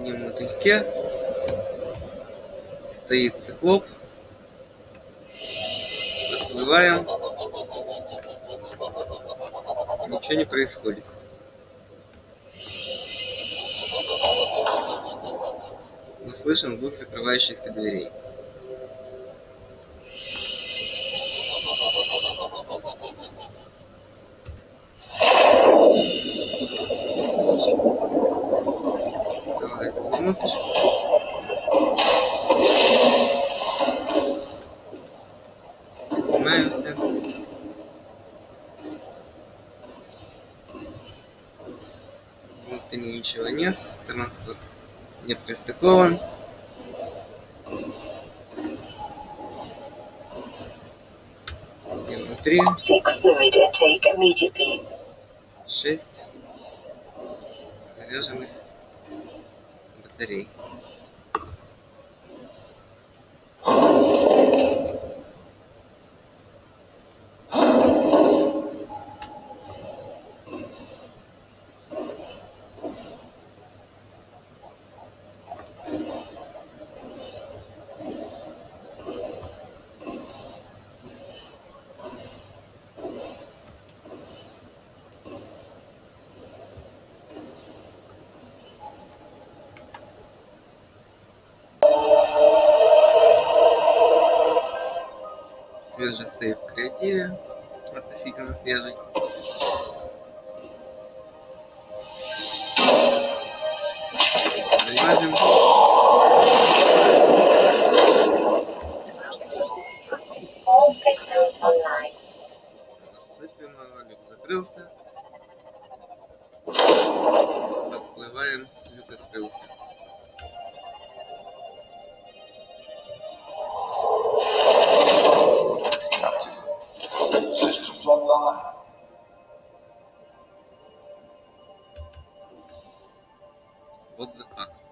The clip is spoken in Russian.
синем мотыльке стоит циклоп. Подплываем. Ничего не происходит. Мы слышим звук закрывающихся дверей. Залазим внутрь. Поднимаемся. Внутри ничего нет. Транспорт не пристыкован. И внутри Seek fluid intake immediately. шесть заряженных three. Свежий сейф в креативе. Относительно свежий. Залазим. All systems online. Закрылся. Подплываем, люк открылся. 我子啊。